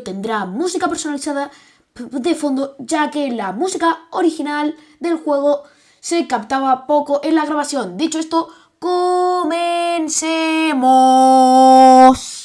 tendrá música personalizada de fondo, ya que la música original del juego se captaba poco en la grabación. Dicho esto, comencemos.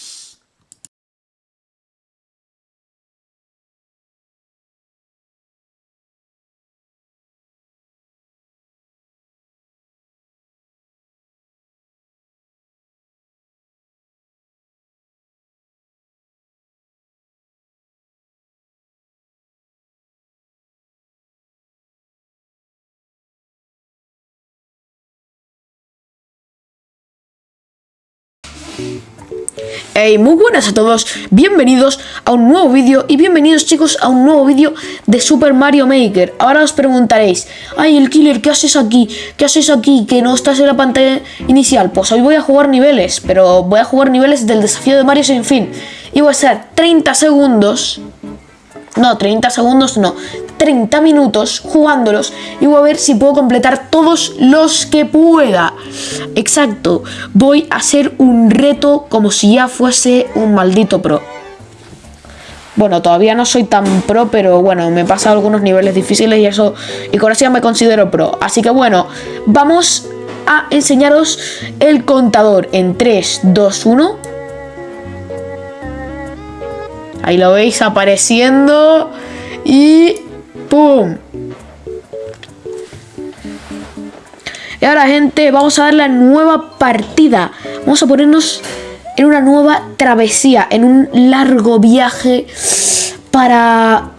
Hey, muy buenas a todos, bienvenidos a un nuevo vídeo y bienvenidos chicos a un nuevo vídeo de Super Mario Maker Ahora os preguntaréis, ay el killer, ¿qué haces aquí? ¿Qué haces aquí? Que no estás en la pantalla inicial Pues hoy voy a jugar niveles, pero voy a jugar niveles del desafío de Mario sin fin Y voy a estar 30 segundos no, 30 segundos no, 30 minutos jugándolos y voy a ver si puedo completar todos los que pueda. Exacto, voy a hacer un reto como si ya fuese un maldito pro. Bueno, todavía no soy tan pro, pero bueno, me he pasado algunos niveles difíciles y eso, y con eso ya me considero pro. Así que bueno, vamos a enseñaros el contador en 3, 2, 1... Ahí lo veis apareciendo. Y ¡pum! Y ahora, gente, vamos a dar la nueva partida. Vamos a ponernos en una nueva travesía, en un largo viaje para...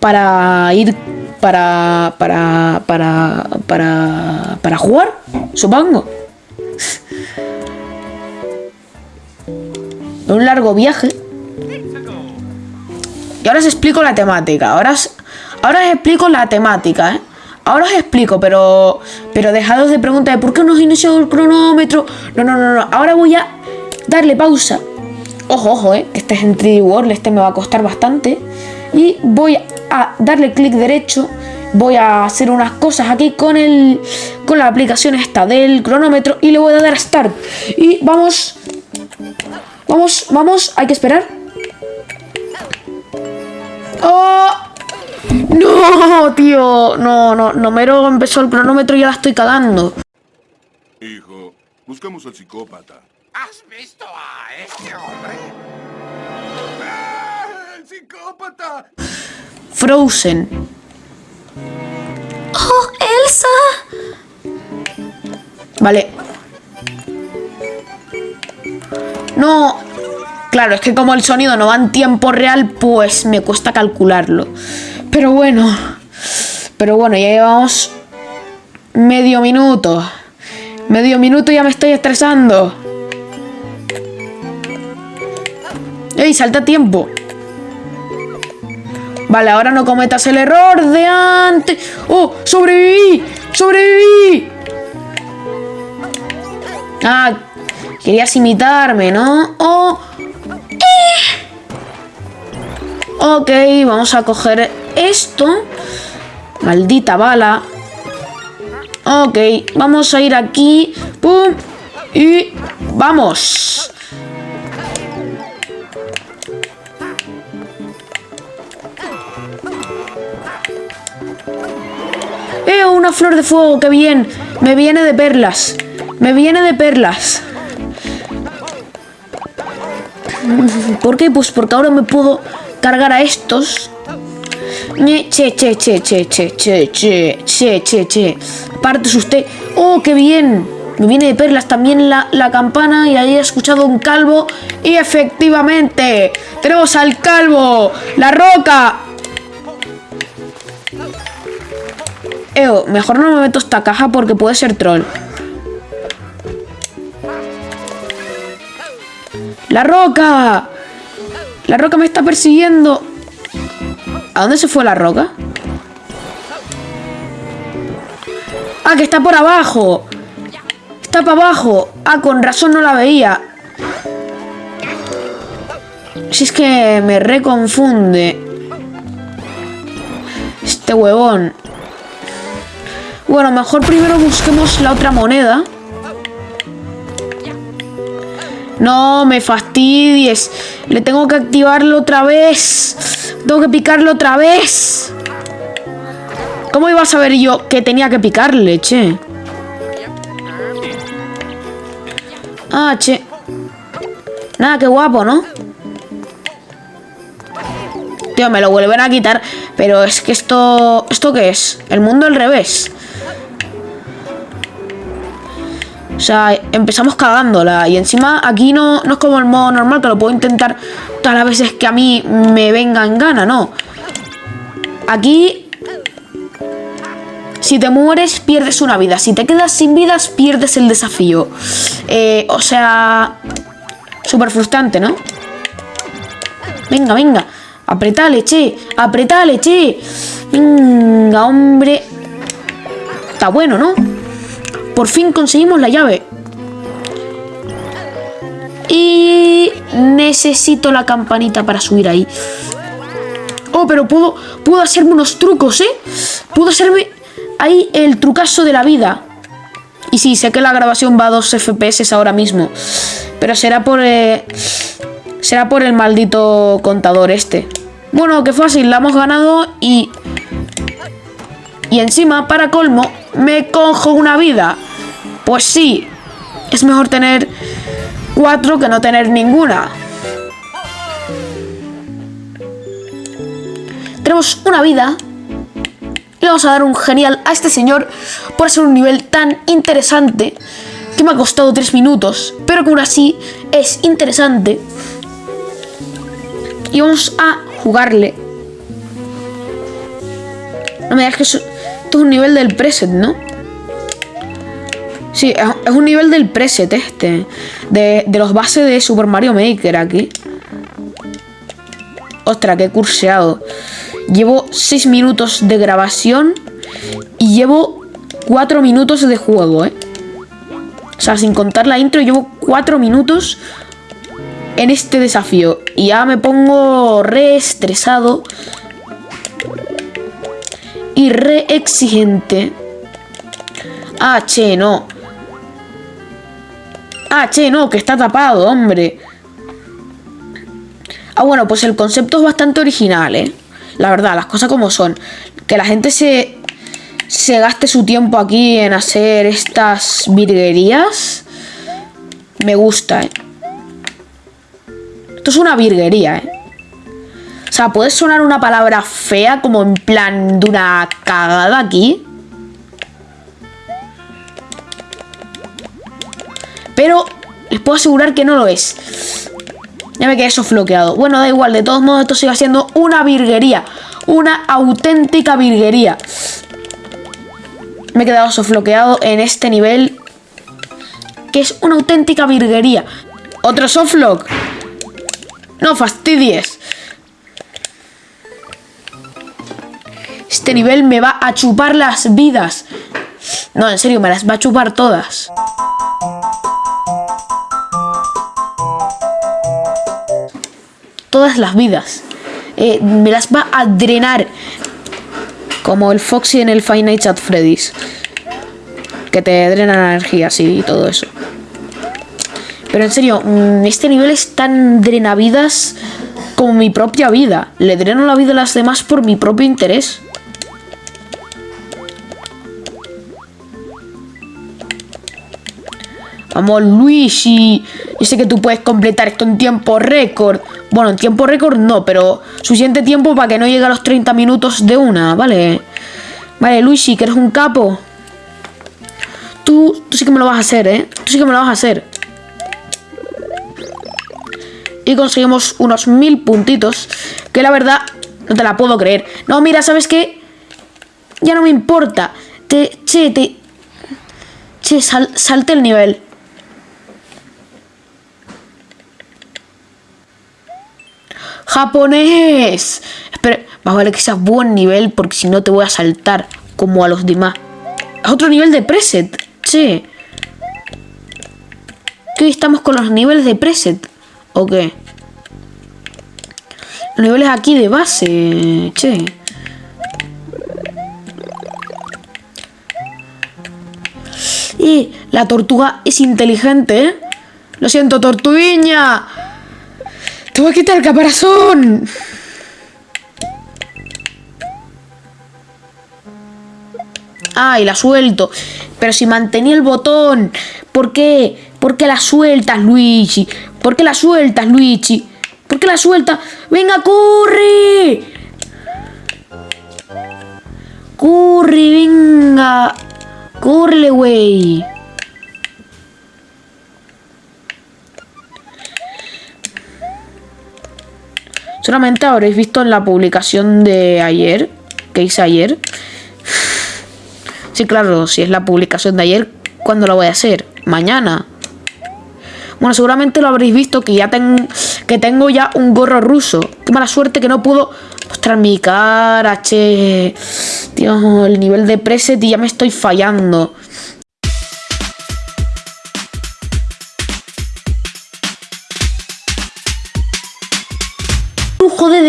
Para ir... Para... Para... Para... Para... Para jugar, supongo. Un largo viaje. Y ahora os explico la temática. Ahora os, ahora os explico la temática, ¿eh? Ahora os explico, pero pero dejados de preguntar por qué no has iniciado el cronómetro. No, no, no, no. Ahora voy a darle pausa. Ojo, ojo, eh, este es en 3D World, este me va a costar bastante. Y voy a darle clic derecho. Voy a hacer unas cosas aquí con el con la aplicación esta del cronómetro y le voy a dar a Start. Y vamos Vamos, vamos, hay que esperar. ¡Oh! ¡No, tío! No, no, no mero empezó el cronómetro y ya la estoy cagando. Hijo, buscamos al psicópata. ¿Has visto a este hombre? ¡Ah, ¡El psicópata! Frozen. ¡Oh, Elsa! Vale, No, claro, es que como el sonido no va en tiempo real, pues me cuesta calcularlo. Pero bueno, pero bueno, ya llevamos medio minuto. Medio minuto ya me estoy estresando. ¡Ey, salta tiempo! Vale, ahora no cometas el error de antes. ¡Oh! ¡Sobreviví! ¡Sobreviví! Ah, Querías imitarme, ¿no? Oh. Ok, vamos a coger esto. Maldita bala. Ok, vamos a ir aquí. ¡Pum! Y vamos. ¡Eh! Una flor de fuego, qué bien. Me viene de perlas. Me viene de perlas. ¿Por qué? Pues porque ahora me puedo cargar a estos. Che, che, che, che, che, che, che, che, che, che. Partes usted. ¡Oh, qué bien! Me viene de perlas también la, la campana y ahí he escuchado un calvo. Y efectivamente, tenemos al calvo, la roca. Eo, mejor no me meto esta caja porque puede ser troll. ¡La roca! ¡La roca me está persiguiendo! ¿A dónde se fue la roca? ¡Ah, que está por abajo! Está para abajo. Ah, con razón no la veía. Si es que me reconfunde. Este huevón. Bueno, mejor primero busquemos la otra moneda. No me fastidies. Le tengo que activarlo otra vez. Tengo que picarlo otra vez. ¿Cómo iba a saber yo que tenía que picarle, che? Ah, che. Nada, qué guapo, ¿no? Tío, me lo vuelven a quitar. Pero es que esto... ¿Esto qué es? El mundo al revés. O sea, empezamos cagándola. Y encima aquí no, no es como el modo normal, que lo puedo intentar todas las veces que a mí me venga en gana, no. Aquí... Si te mueres, pierdes una vida. Si te quedas sin vidas, pierdes el desafío. Eh, o sea... Súper frustrante, ¿no? Venga, venga. Apretale, che. Apretale, che. Venga, hombre. Está bueno, ¿no? Por fin conseguimos la llave. Y necesito la campanita para subir ahí. Oh, pero puedo, puedo hacerme unos trucos, ¿eh? Puedo hacerme ahí el trucazo de la vida. Y sí, sé que la grabación va a 2 FPS ahora mismo. Pero será por... Eh, será por el maldito contador este. Bueno, qué fácil, la hemos ganado y... Y encima, para colmo, me cojo una vida. Pues sí, es mejor tener cuatro que no tener ninguna. Tenemos una vida. Le vamos a dar un genial a este señor por hacer un nivel tan interesante que me ha costado tres minutos, pero que aún así es interesante. Y vamos a jugarle. No me digas que es un nivel del preset, ¿no? Sí, es un nivel del preset este. De, de los bases de Super Mario Maker aquí. Ostras, qué curseado. Llevo 6 minutos de grabación y llevo 4 minutos de juego, ¿eh? O sea, sin contar la intro, llevo 4 minutos en este desafío. Y ya me pongo re estresado y re exigente. Ah, che, no. Ah, che, no, que está tapado, hombre. Ah, bueno, pues el concepto es bastante original, ¿eh? La verdad, las cosas como son. Que la gente se, se gaste su tiempo aquí en hacer estas virguerías. Me gusta, ¿eh? Esto es una virguería, ¿eh? O sea, puede sonar una palabra fea como en plan de una cagada aquí. Pero les puedo asegurar que no lo es. Ya me quedé sofloqueado. Bueno, da igual, de todos modos esto sigue siendo una virguería. Una auténtica virguería. Me he quedado sofloqueado en este nivel. Que es una auténtica virguería. Otro softlock. No fastidies. Este nivel me va a chupar las vidas. No, en serio, me las va a chupar todas. Todas las vidas. Eh, me las va a drenar. Como el Foxy en el Five Nights at Freddy's. Que te drena energía, sí, y todo eso. Pero en serio, mm, este nivel es tan drenavidas como mi propia vida. Le dreno la vida a las demás por mi propio interés. Vamos, Luigi. Yo sé que tú puedes completar esto en tiempo récord. Bueno, en tiempo récord no, pero suficiente tiempo para que no llegue a los 30 minutos de una, ¿vale? Vale, Luigi, que eres un capo. Tú, tú sí que me lo vas a hacer, ¿eh? Tú sí que me lo vas a hacer. Y conseguimos unos mil puntitos. Que la verdad, no te la puedo creer. No, mira, ¿sabes qué? Ya no me importa. Te, che, te... Che, salte el nivel. ¡Japonés! Espera, más vale que sea buen nivel porque si no te voy a saltar como a los demás. Es otro nivel de preset, che. ¿Qué estamos con los niveles de preset? ¿O qué? Los niveles aquí de base, che. Y la tortuga es inteligente, ¿eh? Lo siento, tortuguiña. Voy a quitar el caparazón. Ay, la suelto. Pero si mantenía el botón. ¿Por qué? ¿Por qué la sueltas, Luigi? ¿Por qué la sueltas, Luigi? ¿Por qué la sueltas? ¡Venga, corre! ¡Corre, venga! ¡Corre, güey! Solamente habréis visto en la publicación de ayer, que hice ayer. Sí, claro, si es la publicación de ayer, ¿cuándo la voy a hacer? Mañana. Bueno, seguramente lo habréis visto que ya tengo que tengo ya un gorro ruso. Qué mala suerte que no puedo mostrar mi cara, che. Dios, el nivel de preset y ya me estoy fallando.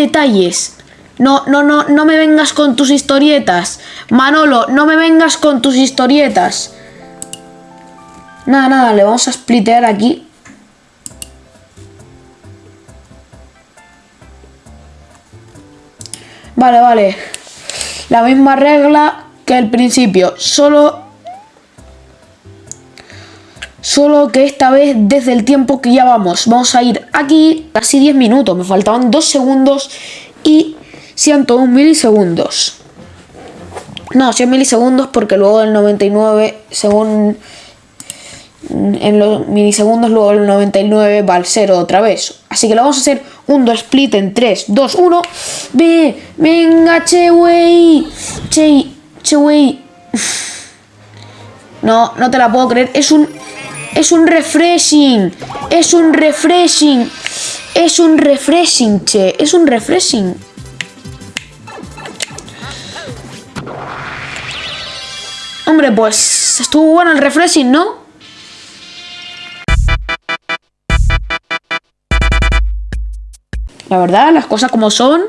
Detalles. No, no, no, no me vengas con tus historietas. Manolo, no me vengas con tus historietas. Nada, nada, le vamos a splitear aquí. Vale, vale. La misma regla que el principio. Solo... Solo que esta vez desde el tiempo que ya vamos. Vamos a ir aquí casi 10 minutos. Me faltaban 2 segundos y 101 milisegundos. No, 100 milisegundos porque luego el 99, según en los milisegundos, luego el 99 va al 0 otra vez. Así que lo vamos a hacer un 2 split en 3, 2, 1. Ve, venga, che, wey. Che, che, wey. No, no te la puedo creer. Es un, es un refreshing. Es un refreshing. Es un refreshing, che. Es un refreshing. Hombre, pues estuvo bueno el refreshing, ¿no? La verdad, las cosas como son,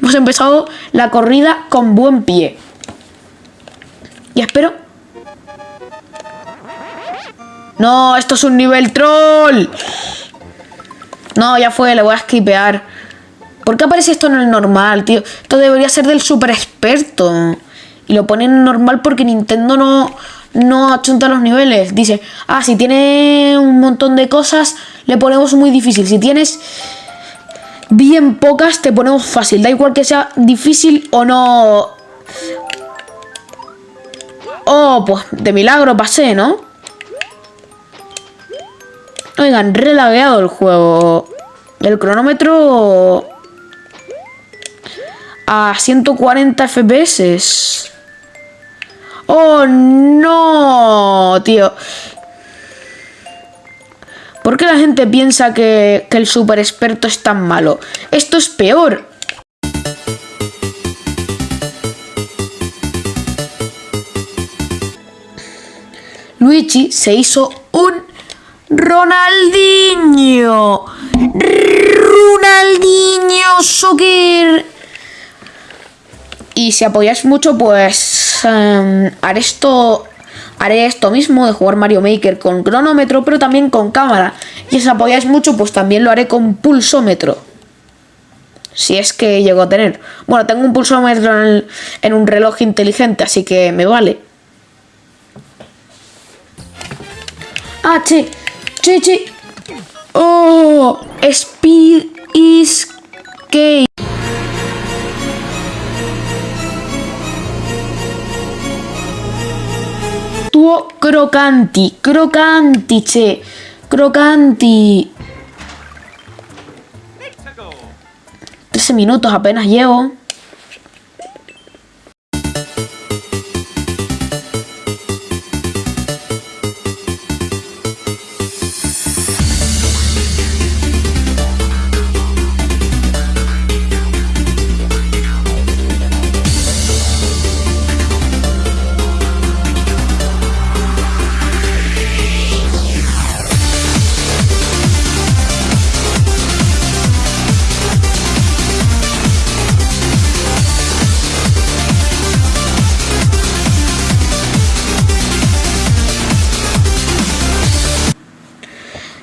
hemos empezado la corrida con buen pie. Y espero... No, esto es un nivel troll. No, ya fue, le voy a skipear. ¿Por qué aparece esto en el normal, tío? Esto debería ser del super experto. Y lo ponen en normal porque Nintendo no, no achunta los niveles. Dice, ah, si tiene un montón de cosas, le ponemos muy difícil. Si tienes bien pocas te ponemos fácil. Da igual que sea difícil o no. Oh, pues de milagro pasé, ¿no? Oigan, relagueado el juego. El cronómetro... A 140 FPS. ¡Oh, no! Tío. ¿Por qué la gente piensa que, el super experto es tan malo? Esto es peor. Luigi se hizo un Ronaldinho. Ronaldinho Soccer. Y si apoyáis mucho, pues em, haré esto haré esto mismo de jugar Mario Maker con cronómetro, pero también con cámara. Y si apoyáis mucho, pues también lo haré con pulsómetro. Si es que llego a tener. Bueno, tengo un pulsómetro en, un reloj inteligente, así que me vale. Ah, che, che, che. Oh, speed is key. tuo crocanti, crocanti, che, crocanti. 13 minutos apenas llevo.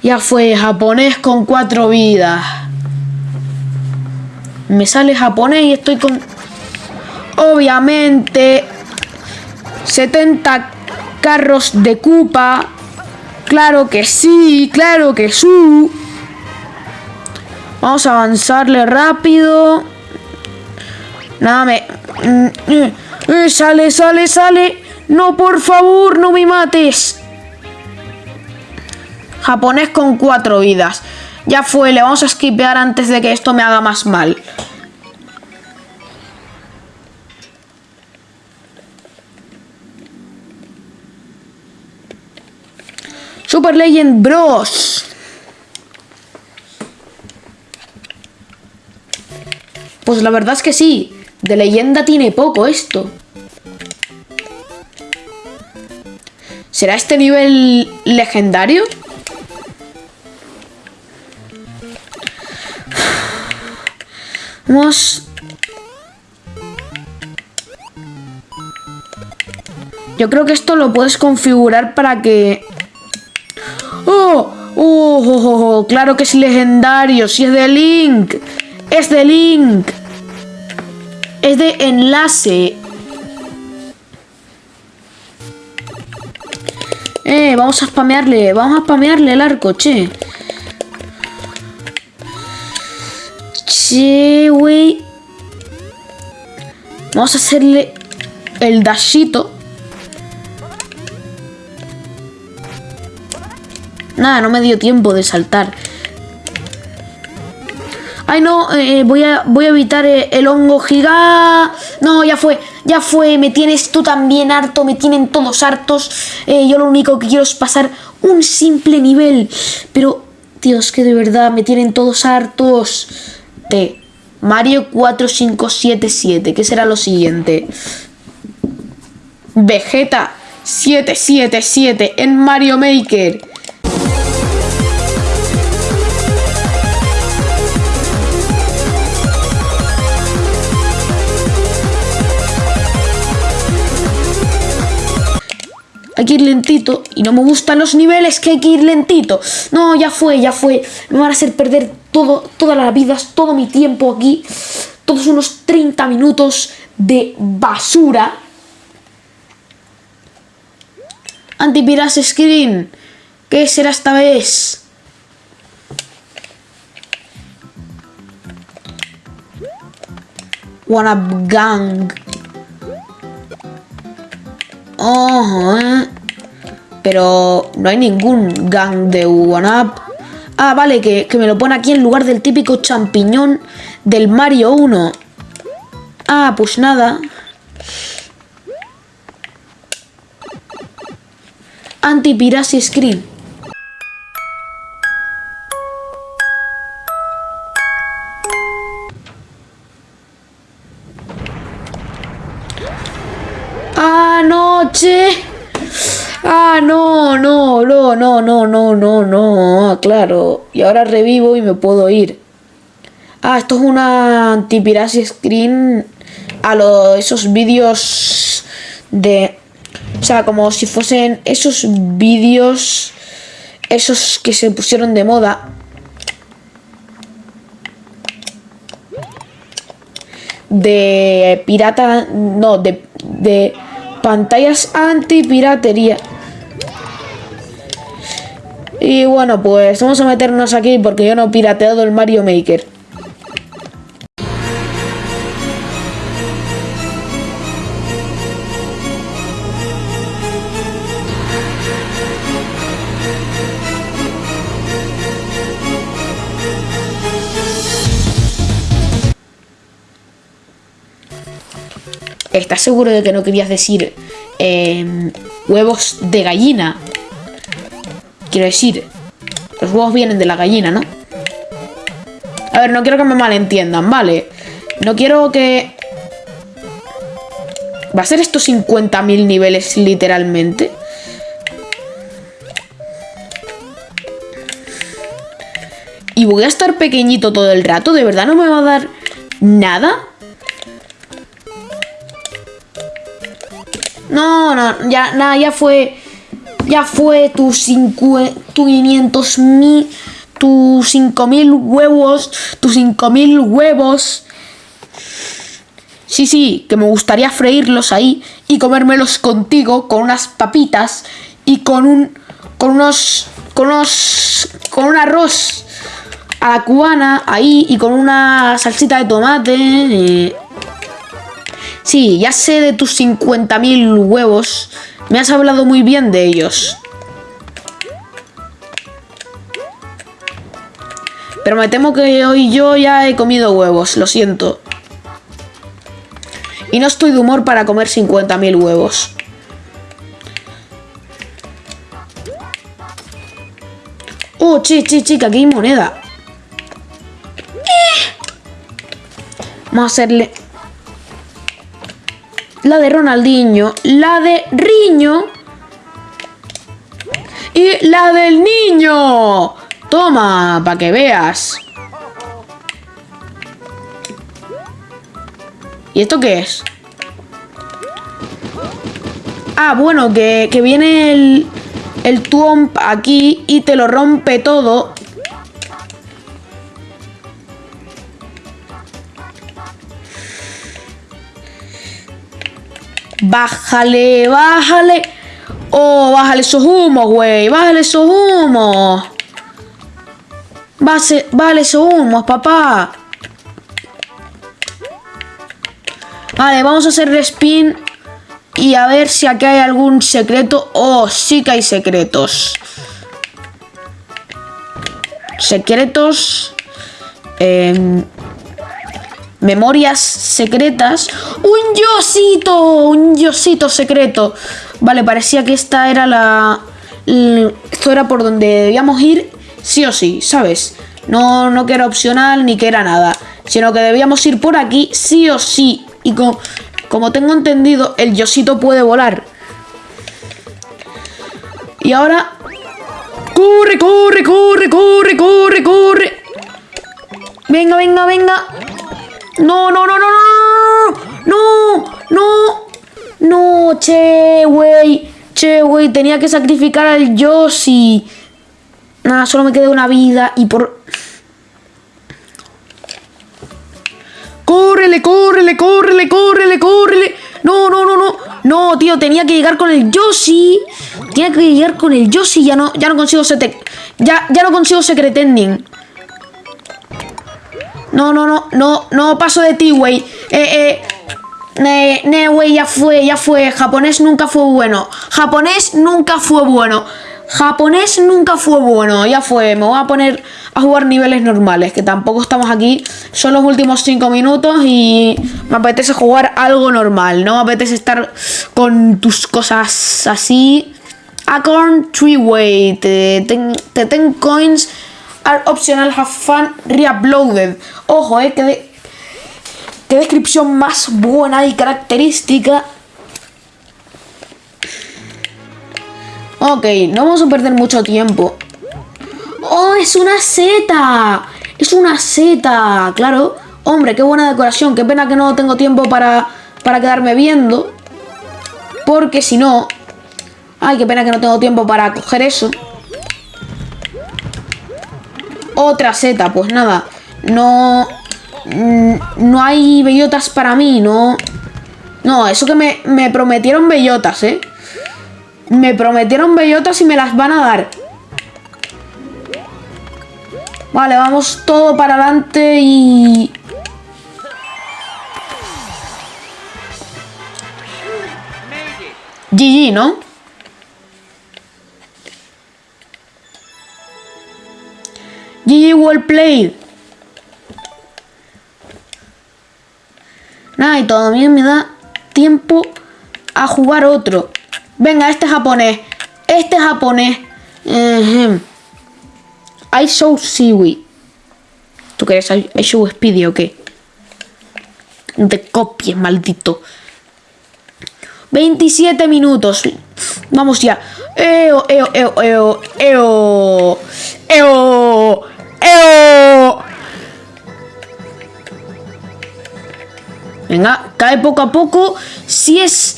Ya fue japonés con cuatro vidas. Me sale japonés y estoy con... Obviamente... 70 carros de Cupa. Claro que sí, claro que sí. Vamos a avanzarle rápido. Nada, me... Eh, sale, sale, sale. No, por favor, no me mates. Japonés con cuatro vidas. Ya fue, le vamos a skipear antes de que esto me haga más mal. Super Legend Bros. Pues la verdad es que sí. De leyenda tiene poco esto. ¿Será este nivel legendario? Vamos... Yo creo que esto lo puedes configurar para que... ¡Oh! ¡Oh! oh, oh, oh claro que es legendario! ¡Si es de Link! ¡Es de Link! Es de enlace. Eh, vamos a spamearle. Vamos a spamearle el arco, che. Che, güey. Vamos a hacerle el dashito. Nada, no me dio tiempo de saltar. Ay, no, eh, voy, a, voy a evitar eh, el hongo giga. No, ya fue, ya fue. Me tienes tú también harto, me tienen todos hartos. Eh, yo lo único que quiero es pasar un simple nivel. Pero, Dios, que de verdad me tienen todos hartos. Mario 4577. ¿Qué será lo siguiente? Vegeta 777 en Mario Maker. hay que ir lentito y no me gustan los niveles que hay que ir lentito. No, ya fue, ya fue. Me van a hacer perder todo, todas las vidas, todo mi tiempo aquí. Todos unos 30 minutos de basura. Antipiras Screen. ¿Qué será esta vez? One Up Gang. Pero no hay ningún gang de One Up. Ah, vale, que, que me lo pone aquí en lugar del típico champiñón del Mario 1. Ah, pues nada. Anti-Piracy Screen. Anoche. Ah, no, no, no, no, no, no, no, claro. Y ahora revivo y me puedo ir. Ah, esto es una anti-piracy screen a los, esos vídeos de... O sea, como si fuesen esos vídeos... Esos que se pusieron de moda. De pirata... No, de... de pantallas anti-piratería. Y bueno, pues vamos a meternos aquí porque yo no he pirateado el Mario Maker. ¿Estás seguro de que no querías decir em, huevos de gallina? Quiero decir, los huevos vienen de la gallina, ¿no? A ver, no quiero que me malentiendan, ¿vale? No quiero que... ¿Va a ser estos 50.000 niveles literalmente? Y voy a estar pequeñito todo el rato, ¿de verdad no me va a dar nada? No, no, ya, nada, ya fue... Ya fue tus, cincu- tu 500 mil, tus 5000 huevos, tus 5000 huevos. Sí, sí, que me gustaría freírlos ahí y comérmelos contigo con unas papitas y con un con unos con unos con un arroz a la cubana ahí y con una salsita de tomate. eh. Sí, ya sé de tus 50.000 huevos. Me has hablado muy bien de ellos. Pero me temo que hoy yo ya he comido huevos, lo siento. Y no estoy de humor para comer 50.000 huevos. Oh, che, che, que aquí hay moneda. Eh. Vamos a hacerle... La de Ronaldinho, la de Riño y la del niño. Toma, para que veas. ¿Y esto qué es? Ah, bueno, que, que viene el, el Twomp aquí y te lo rompe todo. Bájale, bájale. Oh, bájale esos humos, güey. Bájale esos humos. Bájale esos humos, papá. Vale, vamos a hacer respin y a ver si aquí hay algún secreto. Oh, sí que hay secretos. Secretos. em, memorias secretas. ¡Un yosito! Un yosito secreto. Vale, parecía que esta era la... Esto era por donde debíamos ir sí o sí, ¿sabes? No, no que era opcional ni que era nada. Sino que debíamos ir por aquí sí o sí. Y co- como tengo entendido, el yosito puede volar. Y ahora... ¡Corre, corre, corre, corre, corre, corre! Venga, venga, venga. No, no, no, no, no, no, no, no, no, che, güey, che, güey, tenía que sacrificar al Yoshi. Nada, solo me queda una vida y por... ¡Córrele, córrele, córrele, córrele, córrele! No, no, no, no. No, tío, tenía que llegar con el Yoshi. Tenía que llegar con el Yoshi. Ya no, ya no consigo. Ya, ya no consigo Secret Ending. No, no, no, no, no paso de ti, güey. Eh, eh. Ne, ne, güey, ya fue, ya fue. Japonés nunca fue bueno. Japonés nunca fue bueno. Japonés nunca fue bueno. Ya fue. Me voy a poner a jugar niveles normales. Que tampoco estamos aquí. Son los últimos 5 minutos y me apetece jugar algo normal. No me apetece estar con tus cosas así. Acorn Tree Way. Te, te ten coins are optional have fun reuploaded. Ojo, eh, que de- qué descripción más buena y característica. Ok, no vamos a perder mucho tiempo. ¡Oh, es una seta! Es una seta, claro. Hombre, qué buena decoración. Qué pena que no tengo tiempo para, para quedarme viendo. Porque si no... Ay, qué pena que no tengo tiempo para coger eso. Otra seta, pues nada. No. mm, No hay bellotas para mí, no. No, eso que me, me prometieron bellotas, ¿eh? Me prometieron bellotas y me las van a dar. Vale, vamos todo para adelante y... GG, ¿no? Well played. Nada, y todavía me da tiempo a jugar otro. Venga, este japonés. Este japonés. Ejem. I show Seaweed. ¿Tú quieres I, show Speedy o qué? Te copies, maldito. 27 minutos. Vamos ya. Eo, eo, eo, eo, eo. Eo. Eo. Venga, cae poco a poco. Si es.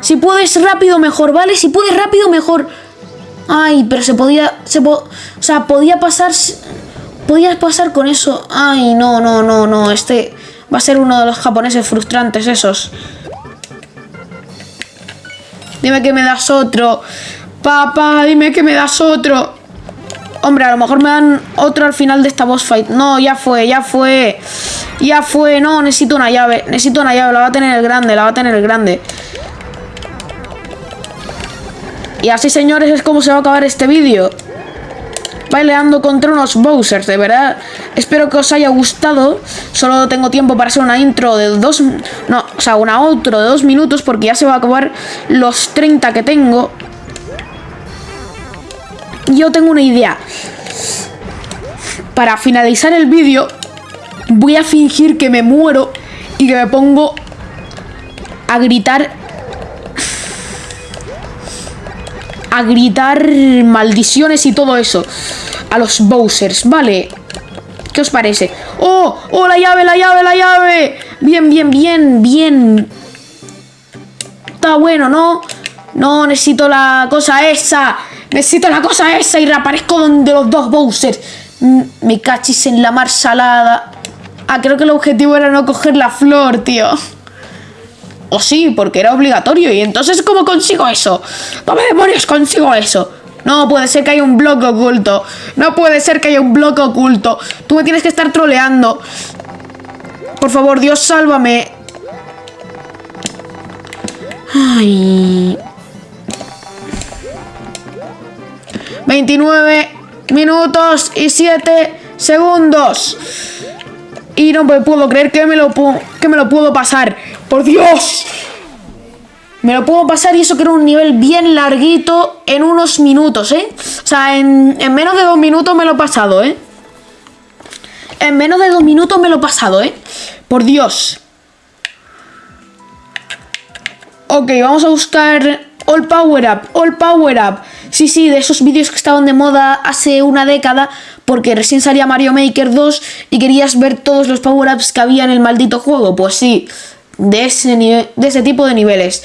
Si puedes rápido, mejor, ¿vale? Si puedes rápido, mejor. Ay, pero se podía... Se po- o sea, podía pasar... Podías pasar con eso. Ay, no, no, no, no. Este va a ser uno de los japoneses frustrantes esos. Dime que me das otro. Papá, dime que me das otro. Hombre, a lo mejor me dan otro al final de esta boss fight. No, ya fue, ya fue. Ya fue. No, necesito una llave. Necesito una llave. La va a tener el grande, la va a tener el grande. Y así, señores, es como se va a acabar este vídeo. Baileando contra unos Bowsers, de verdad. Espero que os haya gustado. Solo tengo tiempo para hacer una intro de dos... No, o sea, una outro de dos minutos porque ya se va a acabar los 30 que tengo. Yo tengo una idea. Para finalizar el vídeo, voy a fingir que me muero y que me pongo a gritar a gritar maldiciones y todo eso a los Bowsers, ¿vale? ¿Qué os parece? ¡Oh! ¡Oh, la llave, la llave, la llave! Bien, bien, bien, bien. Está bueno, ¿no? No, necesito la cosa esa. Necesito la cosa esa y reaparezco donde los dos Bowsers. Mm, Me cachis en la mar salada. Ah, creo que el objetivo era no coger la flor, tío. O sí, porque era obligatorio. Y entonces, ¿cómo consigo eso? ¿Cómo demonios consigo eso? No puede ser que haya un bloque oculto. No puede ser que haya un bloque oculto. Tú me tienes que estar troleando. Por favor, Dios, sálvame. Ay. 29 minutos y 7 segundos. Y no me puedo creer que me lo, que me lo puedo pasar. ¡Por Dios! Me lo puedo pasar y eso que era un nivel bien larguito en unos minutos, ¿eh? O sea, en, en menos de dos minutos me lo he pasado, ¿eh? En menos de dos minutos me lo he pasado, ¿eh? Por Dios. Ok, vamos a buscar All Power Up, All Power Up. Sí, sí, de esos vídeos que estaban de moda hace una década, porque recién salía Mario Maker 2 y querías ver todos los Power Ups que había en el maldito juego. Pues sí, de ese, de ese tipo de niveles.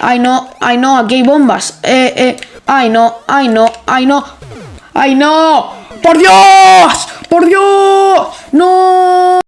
Ay, no, ay, no, aquí hay bombas. Eh, eh, ay, no, ay, no, ay, no. ¡Ay, no! ¡Por Dios! ¡Por Dios! ¡No!